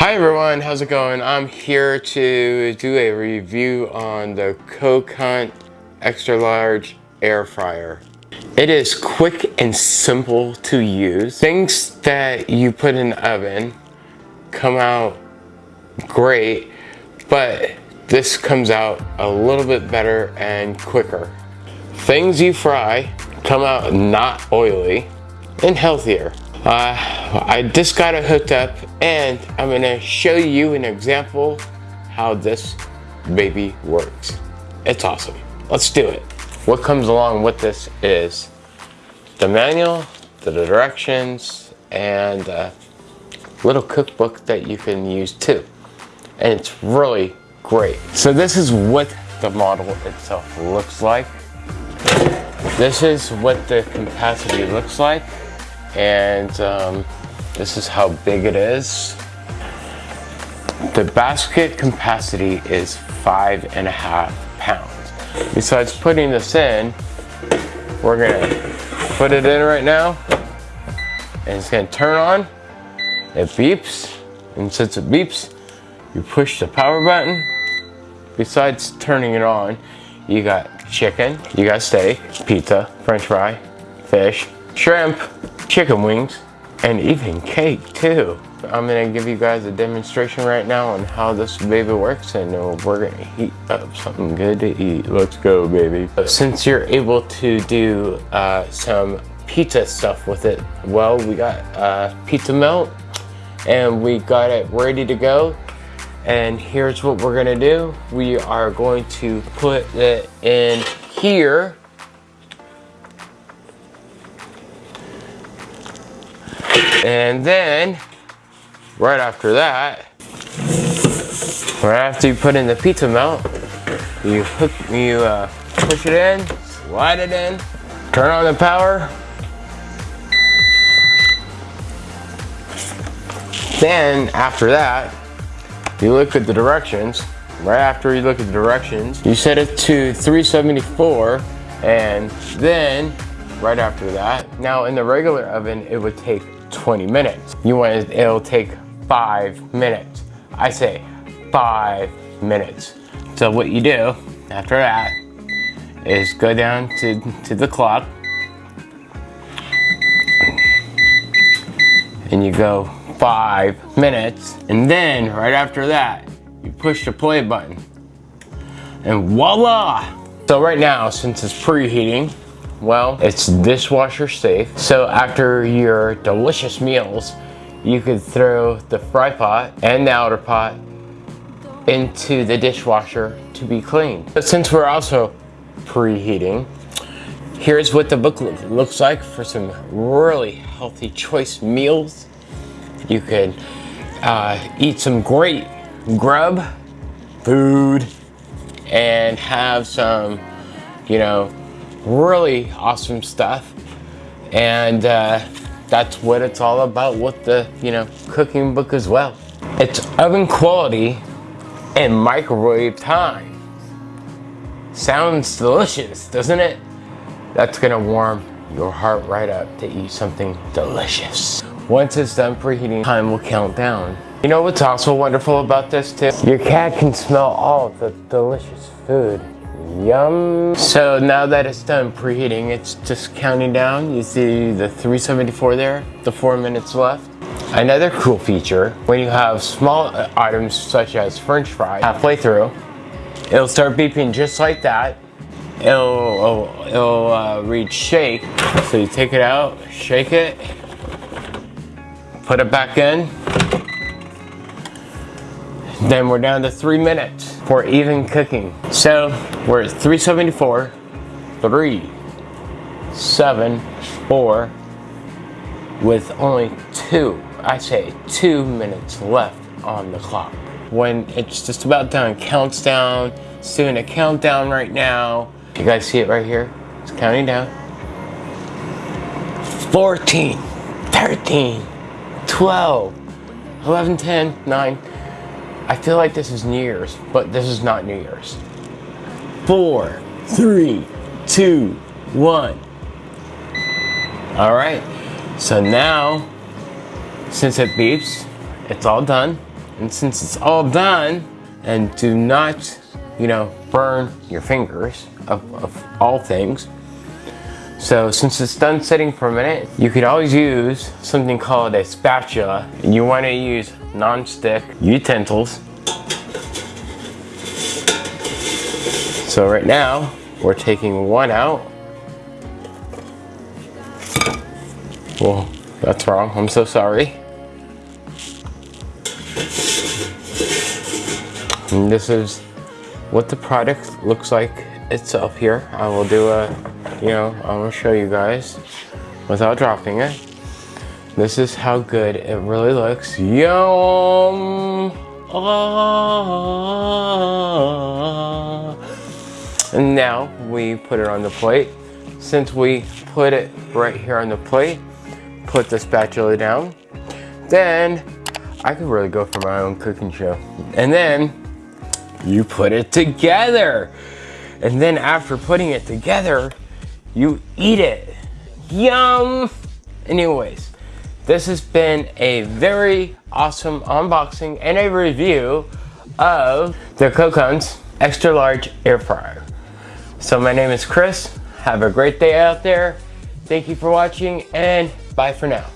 Hi everyone, how's it going? I'm here to do a review on the Coke Hunt Extra Large Air Fryer. It is quick and simple to use. Things that you put in the oven come out great, but this comes out a little bit better and quicker. Things you fry come out not oily and healthier. Uh, I just got it hooked up and I'm gonna show you an example how this baby works. It's awesome. Let's do it. What comes along with this is the manual, the directions, and a little cookbook that you can use too. And it's really great. So this is what the model itself looks like. This is what the capacity looks like and um, this is how big it is. The basket capacity is five and a half pounds. Besides putting this in, we're gonna put it in right now and it's gonna turn on. It beeps and since it beeps, you push the power button. Besides turning it on, you got chicken, you got steak, pizza, french fry, fish, shrimp, chicken wings, and even cake too. I'm gonna give you guys a demonstration right now on how this baby works and we're gonna heat up something good to eat. Let's go, baby. Since you're able to do uh, some pizza stuff with it, well, we got uh, pizza melt and we got it ready to go. And here's what we're gonna do. We are going to put it in here And then, right after that, right after you put in the pizza melt, you hook, you uh, push it in, slide it in, turn on the power. Then, after that, you look at the directions. Right after you look at the directions, you set it to 374, and then, right after that, now in the regular oven, it would take 20 minutes. You want it, it'll take five minutes. I say five minutes. So what you do after that is go down to, to the clock and you go five minutes and then right after that you push the play button and voila so right now since it's preheating well, it's dishwasher safe. So after your delicious meals, you could throw the fry pot and the outer pot into the dishwasher to be cleaned. But since we're also preheating, here's what the book looks like for some really healthy choice meals. You could uh, eat some great grub food and have some, you know, really awesome stuff. And uh, that's what it's all about with the, you know, cooking book as well. It's oven quality and microwave time. Sounds delicious, doesn't it? That's gonna warm your heart right up to eat something delicious. Once it's done preheating, time will count down. You know what's also wonderful about this too? Your cat can smell all the delicious food Yum. So now that it's done preheating, it's just counting down. You see the 374 there, the four minutes left. Another cool feature, when you have small items such as french fry halfway through, it'll start beeping just like that. It'll, it'll, it'll uh, read shake. So you take it out, shake it, put it back in. Then we're down to three minutes for even cooking. So we're at 374, three, seven, four, with only two, I say two minutes left on the clock. When it's just about done, counts down, it's doing a countdown right now. You guys see it right here? It's counting down. 14, 13, 12, 11, 10, 9, I feel like this is New Year's, but this is not New Year's. Four, three, two, one. All right, so now, since it beeps, it's all done. And since it's all done, and do not, you know, burn your fingers of, of all things. So since it's done sitting for a minute, you could always use something called a spatula. And you want to use non-stick utensils. So right now, we're taking one out. Well, that's wrong. I'm so sorry. And this is what the product looks like itself here. I will do a, you know, I'm gonna show you guys without dropping it. This is how good it really looks. Yum! Ah. And now we put it on the plate. Since we put it right here on the plate, put the spatula down, then I could really go for my own cooking show. And then you put it together. And then after putting it together, you eat it. Yum! Anyways, this has been a very awesome unboxing and a review of the Coconuts Extra Large Air Fryer. So my name is Chris. Have a great day out there. Thank you for watching and Bye for now.